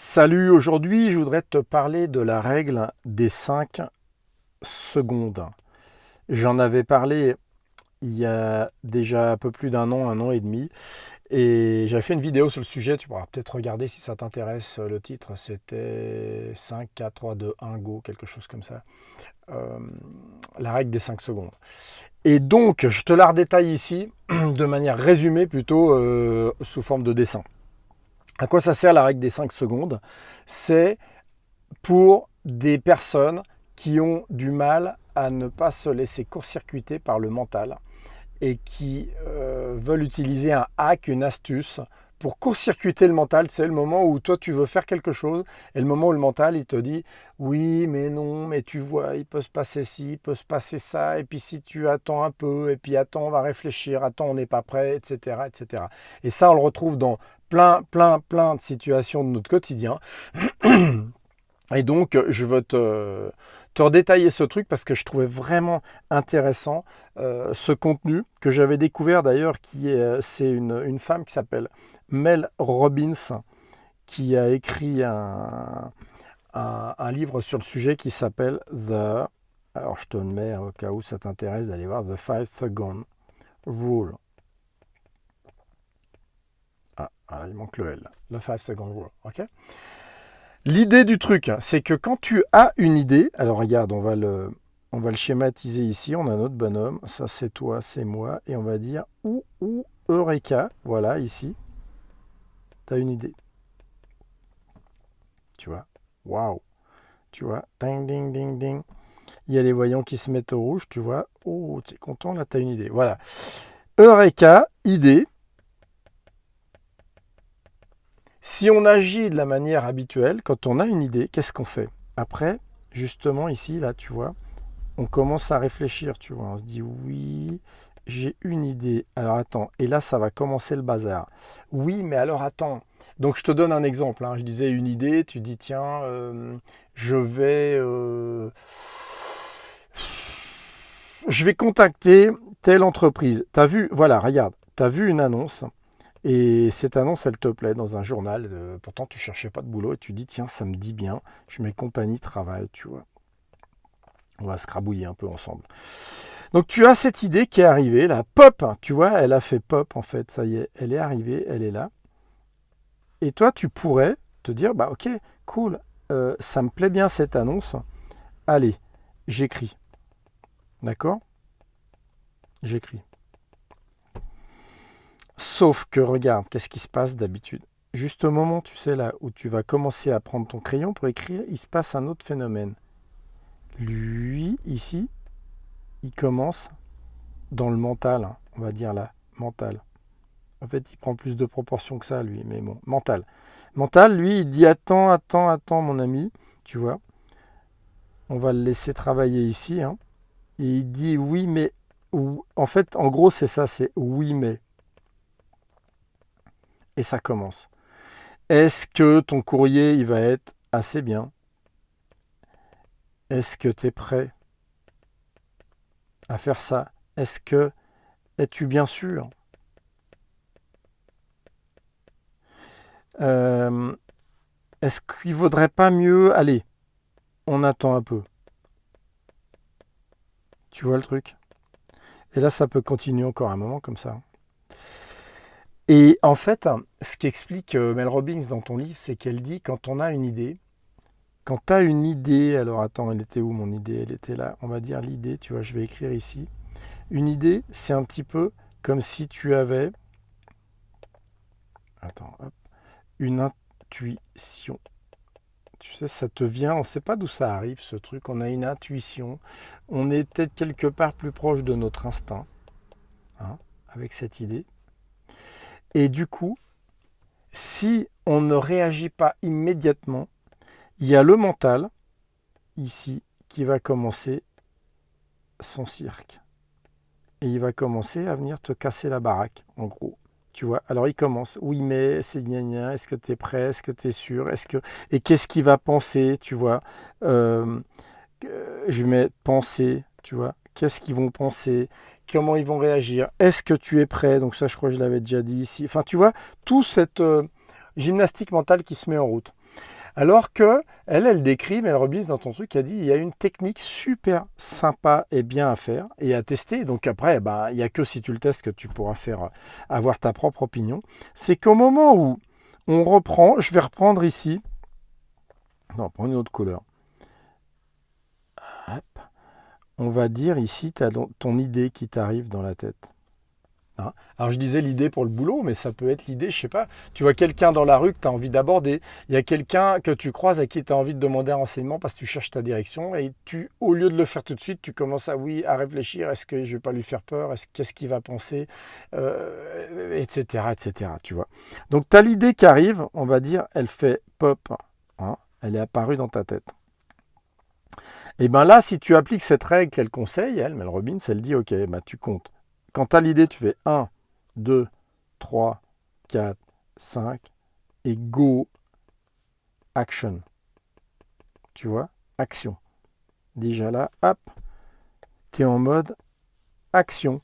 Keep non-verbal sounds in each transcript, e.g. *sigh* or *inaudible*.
Salut, aujourd'hui je voudrais te parler de la règle des 5 secondes. J'en avais parlé il y a déjà un peu plus d'un an, un an et demi. Et j'avais fait une vidéo sur le sujet, tu pourras peut-être regarder si ça t'intéresse. Le titre c'était 5, 4, 3, 2, 1, go, quelque chose comme ça. Euh, la règle des 5 secondes. Et donc, je te la redétaille ici *clears throat* de manière résumée plutôt euh, sous forme de dessin. À quoi ça sert la règle des 5 secondes? C'est pour des personnes qui ont du mal à ne pas se laisser court-circuiter par le mental et qui euh, veulent utiliser un hack, une astuce pour court-circuiter le mental, c'est le moment où toi tu veux faire quelque chose et le moment où le mental il te dit oui mais non mais tu vois il peut se passer ci, il peut se passer ça et puis si tu attends un peu et puis attends on va réfléchir, attends on n'est pas prêt etc etc et ça on le retrouve dans plein plein plein de situations de notre quotidien *clears throat* et donc je veux te, te redétailler ce truc parce que je trouvais vraiment intéressant euh, ce contenu que j'avais découvert d'ailleurs qui est c'est une, femme qui s'appelle Mel Robbins qui a écrit un, un, livre sur le sujet qui s'appelle The. Alors je te le mets au cas où ça t'intéresse d'aller voir The 5 Second Rule. Ah, il manque le L. The 5 Second Rule. Ok? L'idée du truc, c'est que quand tu as une idée, alors regarde, on va le, on va le schématiser ici. On a notre bonhomme. Ça, c'est toi, c'est moi. Et on va dire ou, ou, Eureka. Voilà, ici tu as une idée. Tu vois? Waouh Tu vois? Ding, ding, ding, ding. Il y a les voyants qui se mettent au rouge, tu vois? Oh, tu es content, là, tu as une idée. Voilà. Eureka, idée. Si on agit de la manière habituelle, quand on a une idée, qu'est-ce qu'on fait? Après, justement, ici, là, tu vois, on commence à réfléchir, tu vois. On se dit, oui, j'ai une idée. Alors attends, et là ça va commencer le bazar. Oui, mais alors attends. Donc je te donne un exemple. Hein. Je disais une idée, tu dis tiens, euh, je vais, euh, je vais contacter telle entreprise. Tu as vu, voilà, regarde, tu as vu une annonce. Et cette annonce, elle te plaît dans un journal. Euh, pourtant, tu cherchais pas de boulot et tu dis tiens, ça me dit bien. Je mets compagnie travail, tu vois. On va se crabouiller un peu ensemble. Donc tu as cette idée qui est arrivée, là, pop, tu vois, elle a fait pop en fait, ça y est, elle est arrivée, elle est là. Et toi, tu pourrais te dire, bah ok, cool, euh, ça me plaît bien cette annonce, allez, j'écris. D'accord? J'écris. Sauf que regarde, qu'est-ce qui se passe d'habitude? Juste au moment, tu sais, là, où tu vas commencer à prendre ton crayon pour écrire, il se passe un autre phénomène. Lui, ici, il commence dans le mental, hein, on va dire là, mental. En fait, il prend plus de proportions que ça, lui, mais bon, mental. Mental, lui, il dit attends, attends, attends, mon ami, tu vois. On va le laisser travailler ici. Hein. et il dit oui, mais. En fait, en gros, c'est ça, c'est oui, mais. Et ça commence. Est-ce que ton courrier, il va être assez bien? Est-ce que tu es prêt à faire ça? Est-ce que es-tu bien sûr? Euh, Est-ce qu'il vaudrait pas mieux Allez, on attend un peu. Tu vois le truc? Et là, ça peut continuer encore un moment comme ça. Et en fait, ce qu'explique euh, Mel Robbins dans ton livre, c'est qu'elle dit quand on a une idée, quand tu as une idée, alors attends, elle était où mon idée? Elle était là, on va dire l'idée, tu vois, je vais écrire ici. Une idée, c'est un petit peu comme si tu avais, attends, une intuition. Tu sais, ça te vient, on ne sait pas d'où ça arrive ce truc, on a une intuition, on est peut-être quelque part plus proche de notre instinct, hein, avec cette idée. Et du coup, si on ne réagit pas immédiatement, il y a le mental, ici, qui va commencer son cirque. Et il va commencer à venir te casser la baraque, en gros. Tu vois, alors il commence, oui mais c'est gna est-ce que tu es prêt, est-ce que tu es sûr, est-ce. Et qu'est-ce qu'il va penser, tu vois euh, Je mets penser, tu vois, qu'est-ce qu'ils vont penser, comment ils vont réagir, est-ce que tu es prêt, donc ça je crois que je l'avais déjà dit ici. Enfin tu vois, tout cette... Euh, gymnastique mentale qui se met en route. Alors que elle, elle décrit, mais elle rebise dans ton truc, elle dit il y a une technique super sympa et bien à faire et à tester. Donc après, bah, il n'y a que si tu le testes que tu pourras faire euh, avoir ta propre opinion. C'est qu'au moment où on reprend, je vais reprendre ici. Non, prends une autre couleur. On va dire ici, as ton idée qui t'arrive dans la tête. Hein? Alors je disais l'idée pour le boulot, mais ça peut être l'idée, je sais pas, tu vois quelqu'un dans la rue que tu as envie d'aborder, il y a quelqu'un que tu croises à qui tu as envie de demander un renseignement parce que tu cherches ta direction et tu, au lieu de le faire tout de suite, tu commences à oui, à réfléchir, est-ce que je vais pas lui faire peur, est-ce qu'est-ce qu'il va penser, etc., euh, etc., tu vois. Donc tu as l'idée qui arrive, on va dire, elle fait pop, hein, elle est apparue dans ta tête. Et bien là, si tu appliques cette règle qu'elle conseille, elle, Mel Robbins, elle dit, ok, bah, tu comptes quand tu as l'idée, tu fais 1, 2, 3, 4, 5 et go action. Tu vois? Action. Déjà là, hop, tu es en mode action.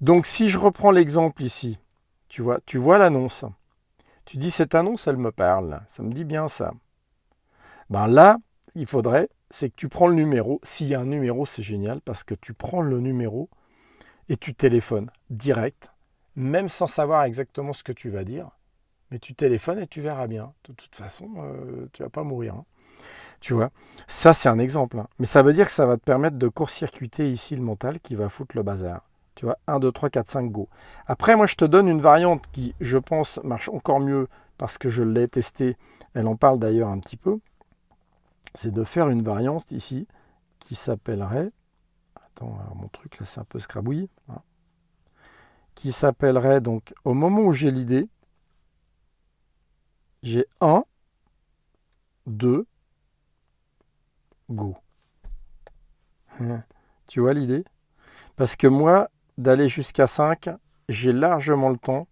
Donc si je reprends l'exemple ici, tu vois, tu vois l'annonce. Tu dis cette annonce, elle me parle. Ça me dit bien ça. Ben là, il faudrait, c'est que tu prends le numéro. S'il y a un numéro, c'est génial parce que tu prends le numéro et tu téléphones direct, même sans savoir exactement ce que tu vas dire. Mais tu téléphones et tu verras bien. De toute façon, euh, tu vas pas mourir. Hein. Tu vois, ça c'est un exemple. Hein. Mais ça veut dire que ça va te permettre de court-circuiter ici le mental qui va foutre le bazar. Tu vois, 1, 2, 3, 4, 5, go. Après, moi je te donne une variante qui, je pense, marche encore mieux parce que je l'ai testé. Elle en parle d'ailleurs un petit peu. C'est de faire une variante ici qui s'appellerait mon truc là c'est un peu scrabouille. Hein. Qui s'appellerait donc, au moment où j'ai l'idée, j'ai 1, 2, go. Hein. Tu vois l'idée? Parce que moi, d'aller jusqu'à 5, j'ai largement le temps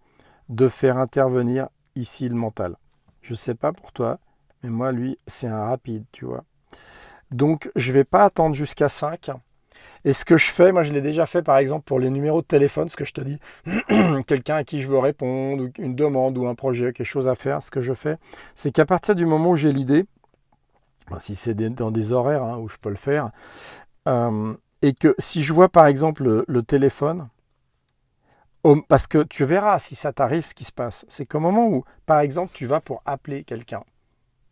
de faire intervenir ici le mental. Je ne sais pas pour toi, mais moi, lui, c'est un rapide, tu vois. Donc, je ne vais pas attendre jusqu'à 5 et ce que je fais, moi je l'ai déjà fait par exemple pour les numéros de téléphone, ce que je te dis, *clears throat* quelqu'un à qui je veux répondre, une demande ou un projet, quelque chose à faire, ce que je fais, c'est qu'à partir du moment où j'ai l'idée, si c'est dans des horaires hein, où je peux le faire, euh, et que si je vois par exemple le, téléphone, parce que tu verras si ça t'arrive ce qui se passe, c'est qu'au moment où, par exemple, tu vas pour appeler quelqu'un,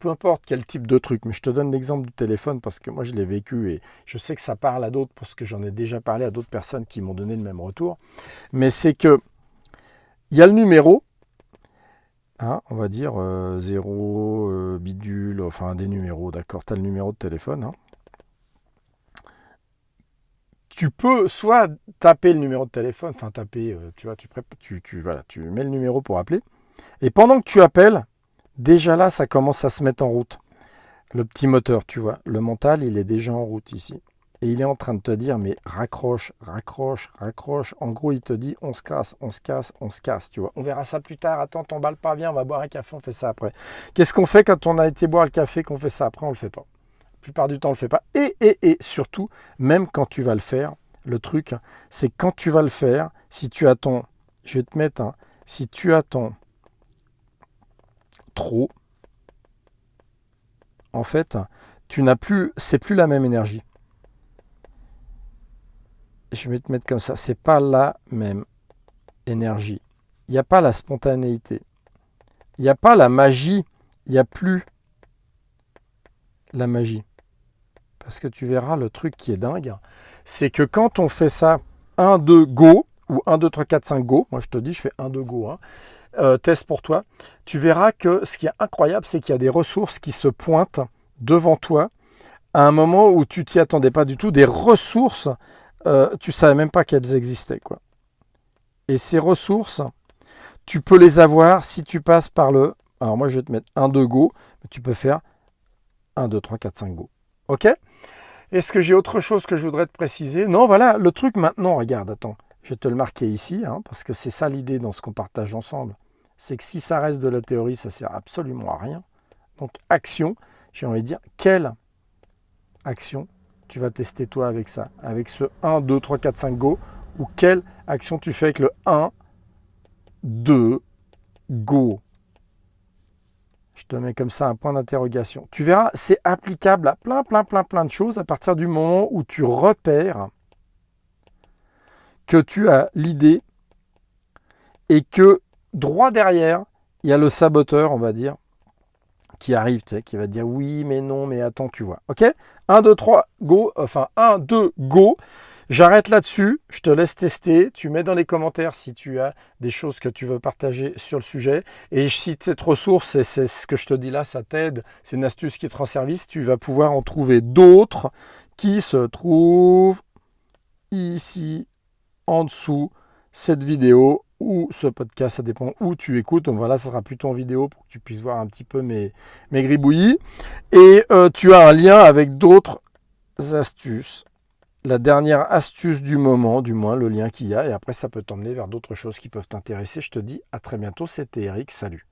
peu importe quel type de truc, mais je te donne l'exemple du téléphone parce que moi je l'ai vécu et je sais que ça parle à d'autres parce que j'en ai déjà parlé à d'autres personnes qui m'ont donné le même retour. Mais c'est que il y a le numéro, hein, on va dire 0, euh, euh, bidule, enfin des numéros, d'accord, tu as le numéro de téléphone. Hein. Tu peux soit taper le numéro de téléphone, enfin taper, euh, tu vois, tu, tu, tu, voilà, tu mets le numéro pour appeler. Et pendant que tu appelles, Déjà là, ça commence à se mettre en route. Le petit moteur, tu vois, le mental, il est déjà en route ici. Et il est en train de te dire, mais raccroche, raccroche, raccroche. En gros, il te dit, on se casse, on se casse, on se casse, tu vois. On verra ça plus tard. Attends, t'emballes pas, bien, on va boire un café, on fait ça après. Qu'est-ce qu'on fait quand on a été boire le café, qu'on fait ça après, on le fait pas. La plupart du temps, on le fait pas. Et, surtout, même quand tu vas le faire, le truc, c'est quand tu vas le faire, si tu attends, je vais te mettre un, si tu attends trop, en fait, tu n'as plus, c'est plus la même énergie. Je vais te mettre comme ça, c'est pas la même énergie. Il n'y a pas la spontanéité. Il n'y a pas la magie. Il n'y a plus la magie. Parce que tu verras le truc qui est dingue, c'est que quand on fait ça 1, 2, go, ou 1, 2, 3, 4, 5, go, moi je te dis, je fais 1, 2, go, hein, euh, test pour toi, tu verras que ce qui est incroyable, c'est qu'il y a des ressources qui se pointent devant toi à un moment où tu t'y attendais pas du tout, des ressources, euh, tu savais même pas qu'elles existaient. Et ces ressources, tu peux les avoir si tu passes par le... Alors moi, je vais te mettre 1, 2, go, mais tu peux faire 1, 2, 3, 4, 5, go. OK? Est-ce que j'ai autre chose que je voudrais te préciser? Non, voilà, le truc maintenant, regarde, attends. Je vais te le marquer ici, hein, parce que c'est ça l'idée dans ce qu'on partage ensemble c'est que si ça reste de la théorie, ça sert absolument à rien. Donc action, j'ai envie de dire, quelle action tu vas tester toi avec ça? Avec ce 1, 2, 3, 4, 5, go? Ou quelle action tu fais avec le 1, 2, go? Je te mets comme ça un point d'interrogation. Tu verras, c'est applicable à plein, plein, plein, plein de choses à partir du moment où tu repères que tu as l'idée et que droit derrière, il y a le saboteur, on va dire, qui arrive, qui va dire oui, mais non, mais attends, tu vois. Ok? 1, 2, 3, go. Enfin, 1, 2, go. J'arrête là-dessus, je te laisse tester. Tu mets dans les commentaires si tu as des choses que tu veux partager sur le sujet. Et si cette ressource, c'est ce que je te dis là, ça t'aide, c'est une astuce qui te rend service, tu vas pouvoir en trouver d'autres qui se trouvent ici en dessous cette vidéo ou ce podcast, ça dépend où tu écoutes. Donc voilà, ça sera plutôt en vidéo pour que tu puisses voir un petit peu mes, mes gribouillis. Et euh, tu as un lien avec d'autres astuces. La dernière astuce du moment, du moins le lien qu'il y a. Et après, ça peut t'emmener vers d'autres choses qui peuvent t'intéresser. Je te dis à très bientôt. C'était Eric. Salut.